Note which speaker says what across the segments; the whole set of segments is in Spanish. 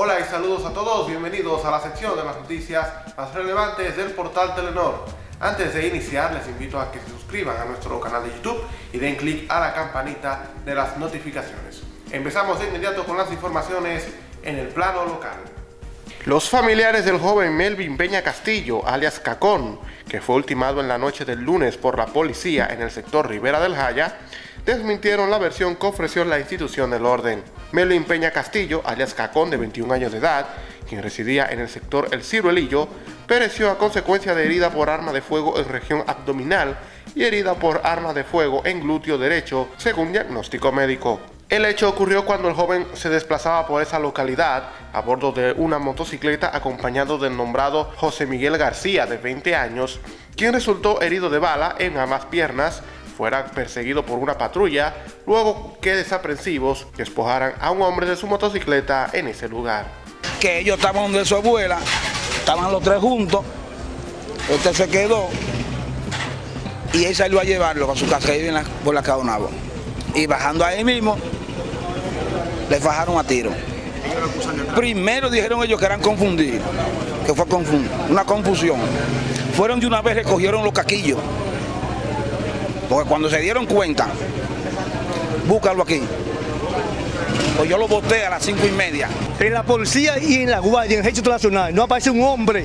Speaker 1: Hola y saludos a todos, bienvenidos a la sección de las noticias más relevantes del portal Telenor. Antes de iniciar les invito a que se suscriban a nuestro canal de YouTube y den clic a la campanita de las notificaciones. Empezamos de inmediato con las informaciones en el plano local. Los familiares del joven Melvin Peña Castillo, alias Cacón, que fue ultimado en la noche del lunes por la policía en el sector Rivera del Jaya, desmintieron la versión que ofreció la institución del orden. Melvin Peña Castillo, alias Cacón, de 21 años de edad, quien residía en el sector El Ciruelillo, pereció a consecuencia de herida por arma de fuego en región abdominal y herida por arma de fuego en glúteo derecho, según diagnóstico médico. El hecho ocurrió cuando el joven se desplazaba por esa localidad a bordo de una motocicleta acompañado del nombrado José Miguel García, de 20 años, quien resultó herido de bala en ambas piernas, fuera perseguido por una patrulla, luego que desaprensivos despojaran a un hombre de su motocicleta en ese lugar.
Speaker 2: Que ellos estaban donde su abuela, estaban los tres juntos, este se quedó y él salió a llevarlo a su casa, que vive por la Caonabo. Y bajando ahí mismo, le fajaron a tiro. Primero dijeron ellos que eran confundidos, que fue una confusión. Fueron de una vez, recogieron los caquillos. Porque cuando se dieron cuenta, búscalo aquí. Pues yo lo boté a las cinco y media.
Speaker 3: En la policía y en la guardia, en el ejército nacional, no aparece un hombre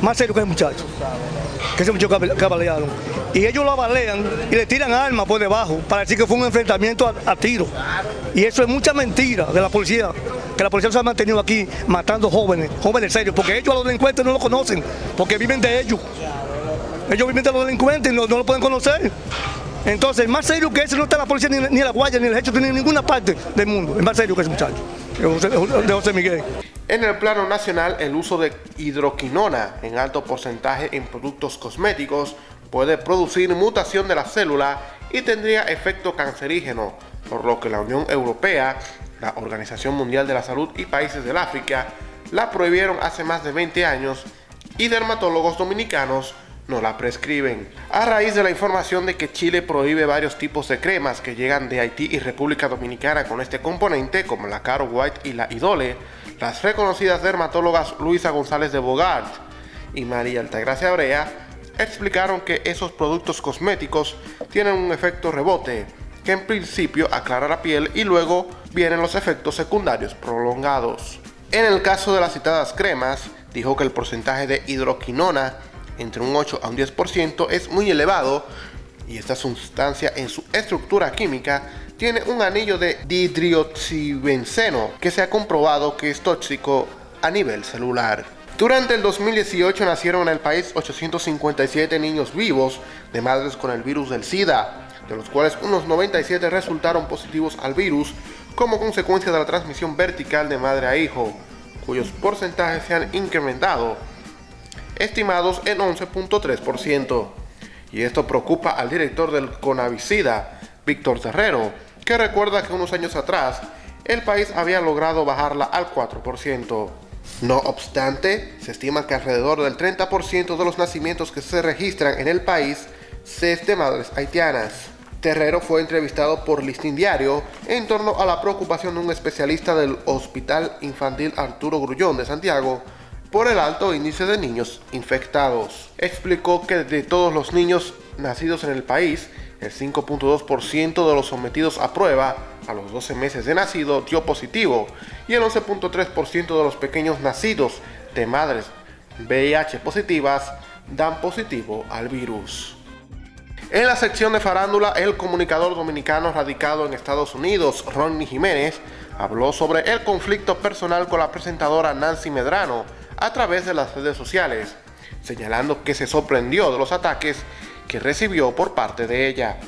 Speaker 3: más serio que ese muchacho. Que ese muchacho cabalearon. Y ellos lo abalean y le tiran armas por debajo para decir que fue un enfrentamiento a, a tiro. Y eso es mucha mentira de la policía, que la policía se ha mantenido aquí matando jóvenes, jóvenes serios, porque ellos a los delincuentes no lo conocen, porque viven de ellos. Ellos viven de los delincuentes y no, lo pueden conocer. Entonces, más serio que ese no está la policía, ni, ni la guardia, ni el ejército, ni en ninguna parte del mundo. Es más serio que ese muchacho, de José Miguel.
Speaker 1: En el plano nacional, el uso de hidroquinona en alto porcentaje en productos cosméticos puede producir mutación de la célula y tendría efecto cancerígeno, por lo que la Unión Europea, la Organización Mundial de la Salud y países del África la prohibieron hace más de 20 años y dermatólogos dominicanos no la prescriben. A raíz de la información de que Chile prohíbe varios tipos de cremas que llegan de Haití y República Dominicana con este componente, como la Caro White y la Idole, las reconocidas dermatólogas Luisa González de Bogart y María Altagracia Brea explicaron que esos productos cosméticos tienen un efecto rebote, que en principio aclara la piel y luego vienen los efectos secundarios prolongados. En el caso de las citadas cremas, dijo que el porcentaje de hidroquinona entre un 8 a un 10% es muy elevado y esta sustancia en su estructura química tiene un anillo de didrioxibenceno que se ha comprobado que es tóxico a nivel celular. Durante el 2018 nacieron en el país 857 niños vivos de madres con el virus del SIDA, de los cuales unos 97 resultaron positivos al virus como consecuencia de la transmisión vertical de madre a hijo, cuyos porcentajes se han incrementado estimados en 11.3%. Y esto preocupa al director del Conavicida, Víctor Terrero, que recuerda que unos años atrás el país había logrado bajarla al 4%. No obstante, se estima que alrededor del 30% de los nacimientos que se registran en el país es de madres haitianas. Terrero fue entrevistado por Listín Diario en torno a la preocupación de un especialista del Hospital Infantil Arturo Grullón de Santiago por el alto índice de niños infectados. Explicó que de todos los niños nacidos en el país, el 5.2% de los sometidos a prueba a los 12 meses de nacido dio positivo y el 11.3% de los pequeños nacidos de madres VIH positivas dan positivo al virus. En la sección de farándula, el comunicador dominicano radicado en Estados Unidos, Ronnie Jiménez, habló sobre el conflicto personal con la presentadora Nancy Medrano, a través de las redes sociales, señalando que se sorprendió de los ataques que recibió por parte de ella.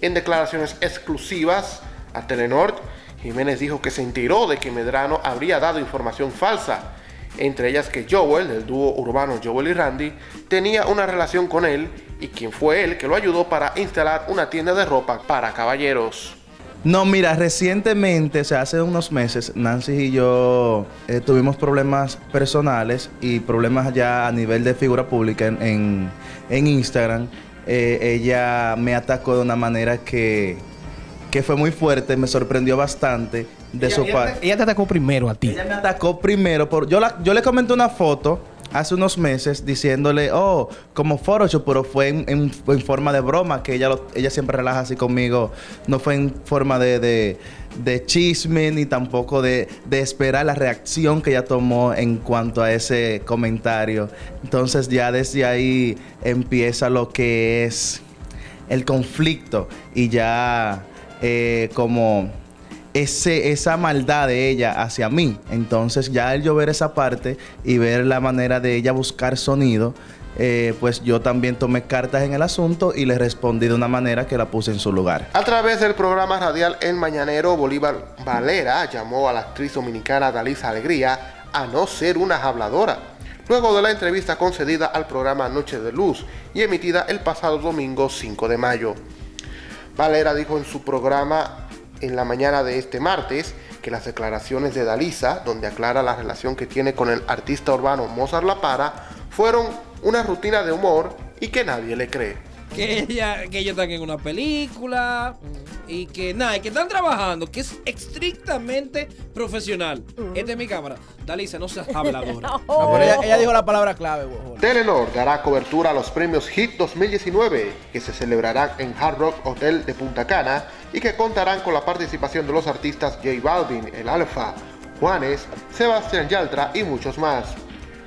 Speaker 1: En declaraciones exclusivas a Telenor, Jiménez dijo que se enteró de que Medrano habría dado información falsa, entre ellas que Joel, del dúo urbano Joel y Randy, tenía una relación con él y quien fue él que lo ayudó para instalar una tienda de ropa para caballeros.
Speaker 4: No, mira, recientemente, o sea, hace unos meses, Nancy y yo eh, tuvimos problemas personales y problemas ya a nivel de figura pública en, Instagram. Eh, ella me atacó de una manera que, que fue muy fuerte, me sorprendió bastante de
Speaker 5: Ella-
Speaker 4: su parte.
Speaker 5: te- Ella te atacó primero a ti.
Speaker 4: Ella me atacó primero. Por, yo, la- yo le comenté una foto hace unos meses diciéndole, oh, como Photoshop, pero fue en, forma de broma, que ella, lo- ella siempre relaja así conmigo. No fue en forma de, chisme ni tampoco de, de esperar la reacción que ella tomó en cuanto a ese comentario. Entonces ya desde ahí empieza lo que es el conflicto y ya eh, como ese, esa maldad de ella hacia mí. Entonces ya al yo ver esa parte y ver la manera de ella buscar sonido, eh, pues yo también tomé cartas en el asunto y le respondí de una manera que la puse en su lugar.
Speaker 1: A través del programa radial El Mañanero, Bolívar Valera llamó a la actriz dominicana Dalisa Alegría a no ser una habladora. Luego de la entrevista concedida al programa Noche de Luz y emitida el pasado domingo 5 de mayo. Valera dijo en su programa en la mañana de este martes que las declaraciones de Dalisa, donde aclara la relación que tiene con el artista urbano Mozart La Para, fueron una rutina de humor y que nadie le cree.
Speaker 6: Que ella que ellos están en una película y que nada, y que están trabajando, que es estrictamente profesional. Esta es mi cámara. Dalisa, no seas habladora.
Speaker 5: No, pero ella, ella dijo la palabra clave.
Speaker 1: Telenor dará cobertura a los premios HIT 2019 que se celebrarán en Hard Rock Hotel de Punta Cana y que contarán con la participación de los artistas J Balvin, El Alfa, Juanes, Sebastián Yaltra y muchos más.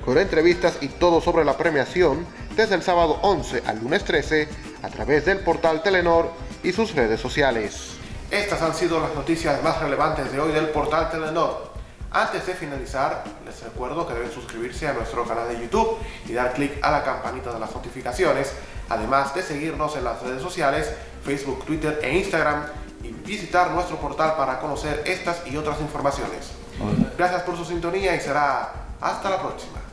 Speaker 1: Con entrevistas y todo sobre la premiación desde el sábado 11 al lunes 13 a través del portal Telenor y sus redes sociales. Estas han sido las noticias más relevantes de hoy del portal Telenor. Antes de finalizar, les recuerdo que deben suscribirse a nuestro canal de YouTube y dar clic a la campanita de las notificaciones, además de seguirnos en las redes sociales, Facebook, Twitter e Instagram y visitar nuestro portal para conocer estas y otras informaciones. Gracias por su sintonía y será hasta la próxima.